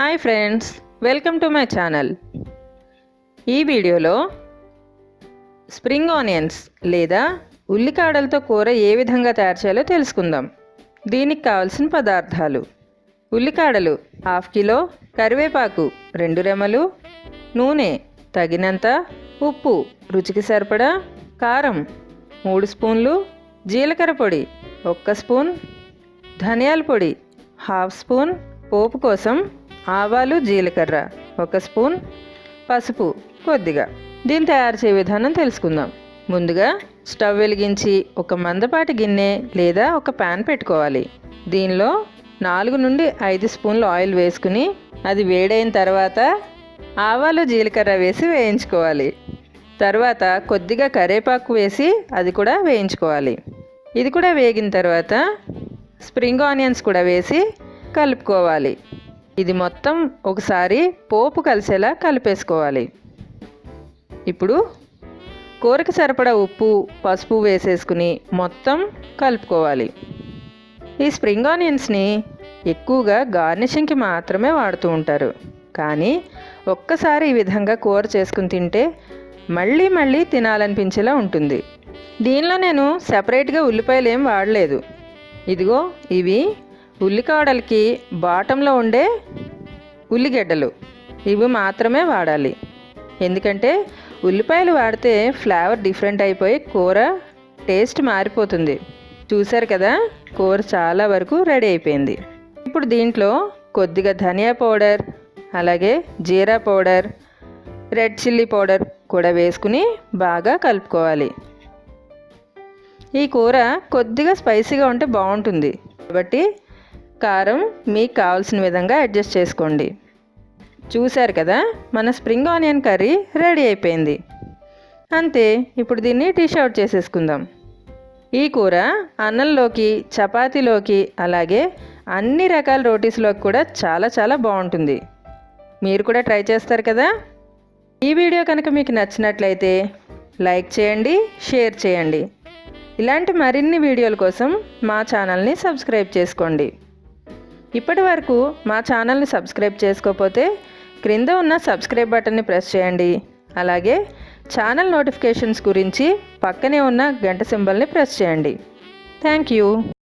Hi friends welcome to my channel. ఈ వీడియోలో spring onions లేదా ఉల్లికాడలతో కూర ఏ విధంగా తయారు చేయాలో తెలుసుకుందాం. దీనికి కావలసిన పదార్థాలు ఉల్లికాడలు హాఫ్ కిలో కరివేపాకు రెండు రెమ్మలు నూనె తగినంత ఉప్పు రుచికి సరిపడా కారం మూడు స్పూన్లు జీలకర్ర పొడి ఒక్క స్పూన్ ధనియాల పొడి హాఫ్ స్పూన్ పోపు కోసం ఆవాలు జీలకర్ర ఒక స్పూన్ పసుపు కొద్దిగా. దీన్ని తయారు చేయ విధానం తెలుసుకుందాం. ముందుగా స్టవ్ వెలిగించి ఒక మందపాటి గిన్నె లేదా ఒక ప్యాన్ పెట్టుకోవాలి. దీనిలో నాలుగు నుండి ఐదు స్పూన్లు ఆయిల్ వేసుకుని అది వేడైన తర్వాత ఆవాలు జీలకర్ర వేసి వేయించుకోవాలి. తర్వాత కొద్దిగా కరివేపాకు వేసి అది కూడా వేయించుకోవాలి. ఇది కూడా వేగిన తర్వాత స్ప్రింగ్ ఆనియన్స్ కూడా వేసి కలుపుకోవాలి. ఇది మొత్తం ఒకసారి పోపు కలిసేలా కలిపేసుకోవాలి. ఇప్పుడు కూరకి సరిపడా ఉప్పు పసుపు వేసేసుకుని మొత్తం కలుపుకోవాలి. ఈ స్ప్రింగ్ ఆనియన్స్ని ఎక్కువగా గార్నిషింగ్కి మాత్రమే వాడుతూ ఉంటారు. కానీ ఒక్కసారి ఈ విధంగా కూర చేసుకుని తింటే మళ్ళీ మళ్ళీ తినాలనిపించేలా ఉంటుంది. దీనిలో నేను సపరేట్గా ఉల్లిపాయలు ఏం వాడలేదు. ఇదిగో ఇవి ఉల్లికాడలకి బాటంలో ఉండే ఉల్లిగడ్డలు ఇవి మాత్రమే వాడాలి. ఎందుకంటే ఉల్లిపాయలు వాడితే ఫ్లేవర్ డిఫరెంట్ అయిపోయి కూర టేస్ట్ మారిపోతుంది. చూసారు కదా కూర చాలా వరకు రెడీ అయిపోయింది. ఇప్పుడు దీంట్లో కొద్దిగా ధనియా పౌడర్ అలాగే జీరా పౌడర్ రెడ్ చిల్లీ పౌడర్ కూడా వేసుకుని బాగా కలుపుకోవాలి. ఈ కూర కొద్దిగా స్పైసీగా ఉంటే బాగుంటుంది. కాబట్టి కారం మీకు కావాల్సిన విధంగా అడ్జస్ట్ చేసుకోండి. చూశారు కదా మన స్ప్రింగ్ ఆనియన్ కర్రీ రెడీ అయిపోయింది. అంతే ఇప్పుడు దీన్ని డిష్ అవుట్ చేసేసుకుందాం. ఈ కూర అన్నంలోకి చపాతీలోకి అలాగే అన్ని రకాల రోటీస్లోకి కూడా చాలా చాలా బాగుంటుంది. మీరు కూడా ట్రై చేస్తారు కదా? ఈ వీడియో కనుక మీకు నచ్చినట్లయితే లైక్ చేయండి షేర్ చేయండి. ఇలాంటి మరిన్ని వీడియోల కోసం మా ఛానల్ని సబ్స్క్రైబ్ చేసుకోండి. ఇప్పటి వరకు మా ఛానల్ని సబ్స్క్రైబ్ చేసుకోకపోతే క్రింద ఉన్న సబ్స్క్రైబ్ బటన్ని ప్రెస్ చేయండి. అలాగే ఛానల్ నోటిఫికేషన్స్ గురించి పక్కనే ఉన్న గంట సింబల్ని ప్రెస్ చేయండి. Thank you.